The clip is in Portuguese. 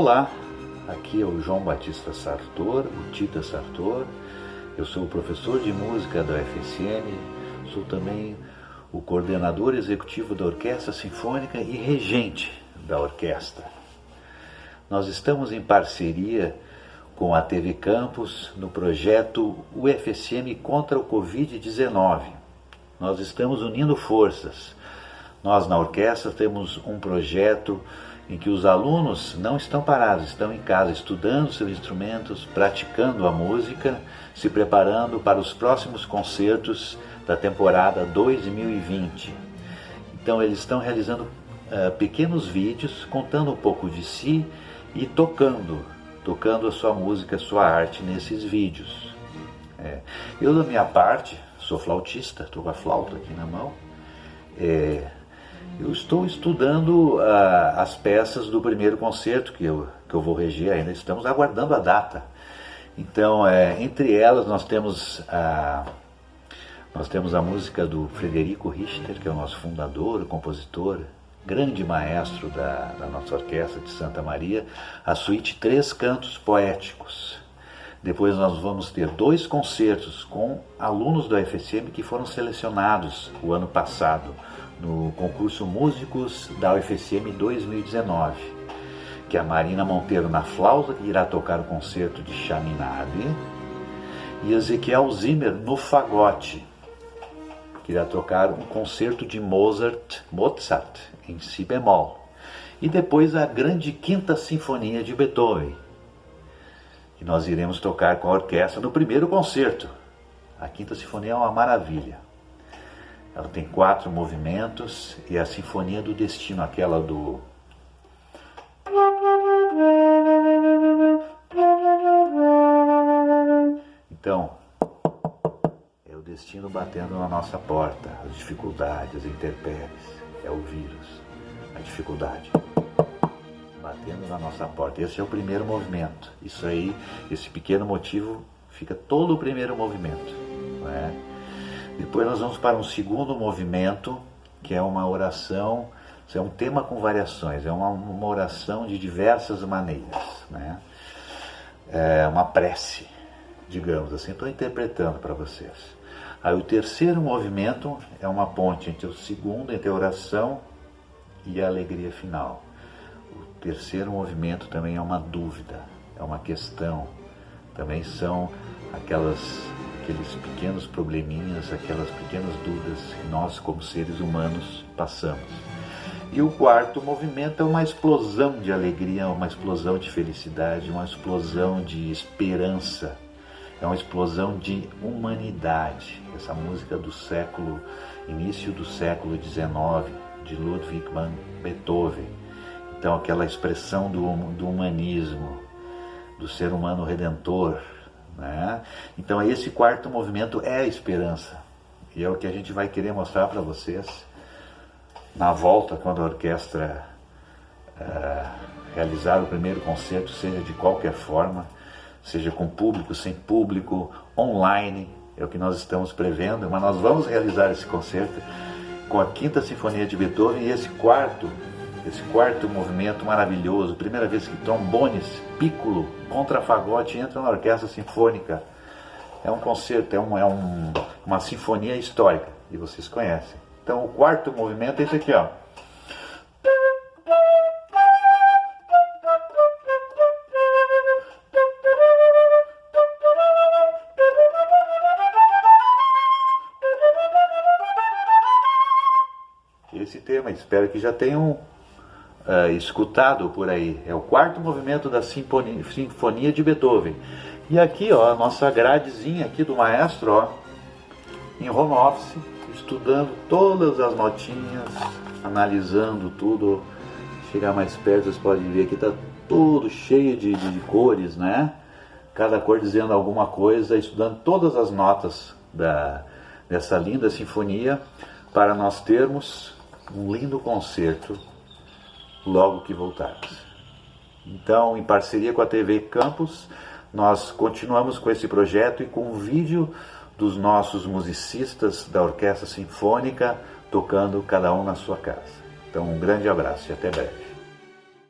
Olá, aqui é o João Batista Sartor, o Tita Sartor. Eu sou o professor de música da UFSM, sou também o coordenador executivo da Orquestra Sinfônica e regente da orquestra. Nós estamos em parceria com a TV Campus no projeto UFSM contra o Covid-19. Nós estamos unindo forças. Nós na orquestra temos um projeto em que os alunos não estão parados, estão em casa estudando seus instrumentos, praticando a música, se preparando para os próximos concertos da temporada 2020. Então eles estão realizando uh, pequenos vídeos contando um pouco de si e tocando, tocando a sua música, a sua arte nesses vídeos. É. Eu da minha parte sou flautista, estou com a flauta aqui na mão. É, eu estou estudando uh, as peças do primeiro concerto que eu, que eu vou reger ainda, estamos aguardando a data. Então, é, entre elas, nós temos, a, nós temos a música do Frederico Richter, que é o nosso fundador, compositor, grande maestro da, da nossa orquestra de Santa Maria, a suíte Três Cantos Poéticos. Depois nós vamos ter dois concertos com alunos do UFSM que foram selecionados o ano passado no concurso Músicos da UFSM 2019, que a Marina Monteiro na flauta, que irá tocar o concerto de Chaminade, e Ezequiel Zimmer no fagote, que irá tocar um concerto de Mozart, Mozart em si bemol. E depois a grande quinta sinfonia de Beethoven, que nós iremos tocar com a orquestra no primeiro concerto. A quinta sinfonia é uma maravilha. Ela tem quatro movimentos e a Sinfonia do Destino, aquela do. Então, é o destino batendo na nossa porta, as dificuldades, as intempéries, é o vírus, a dificuldade batendo na nossa porta. Esse é o primeiro movimento. Isso aí, esse pequeno motivo, fica todo o primeiro movimento. É? Depois nós vamos para um segundo movimento, que é uma oração, é um tema com variações, é uma, uma oração de diversas maneiras, né? É uma prece, digamos assim, estou interpretando para vocês. Aí o terceiro movimento é uma ponte entre o segundo, entre a oração e a alegria final. Terceiro movimento também é uma dúvida, é uma questão, também são aquelas aqueles pequenos probleminhas, aquelas pequenas dúvidas que nós, como seres humanos, passamos. E o quarto movimento é uma explosão de alegria, uma explosão de felicidade, uma explosão de esperança, é uma explosão de humanidade. Essa música do século, início do século XIX, de Ludwig van Beethoven. Então, aquela expressão do, do humanismo, do ser humano redentor, né? Então, esse quarto movimento é a esperança. E é o que a gente vai querer mostrar para vocês na volta, quando a orquestra uh, realizar o primeiro concerto, seja de qualquer forma, seja com público, sem público, online, é o que nós estamos prevendo, mas nós vamos realizar esse concerto com a Quinta Sinfonia de Beethoven e esse quarto esse quarto movimento maravilhoso, primeira vez que trombones, piccolo, contrafagote entram na orquestra sinfônica. É um concerto, é, um, é um, uma sinfonia histórica, e vocês conhecem. Então o quarto movimento é esse aqui, ó. Esse tema, espero que já tenham uh, escutado por aí. É o quarto movimento da Sinfonia, Sinfonia de Beethoven. E aqui, ó, a nossa gradezinha aqui do maestro, ó, em home office, estudando todas as notinhas, analisando tudo. Chegar mais perto, vocês podem ver aqui, tá tudo cheio de, de, de cores, né? Cada cor dizendo alguma coisa, estudando todas as notas da, dessa linda sinfonia para nós termos um lindo concerto logo que voltarmos. Então, em parceria com a TV Campus, nós continuamos com esse projeto e com o vídeo dos nossos musicistas da Orquestra Sinfônica tocando cada um na sua casa. Então, um grande abraço e até breve.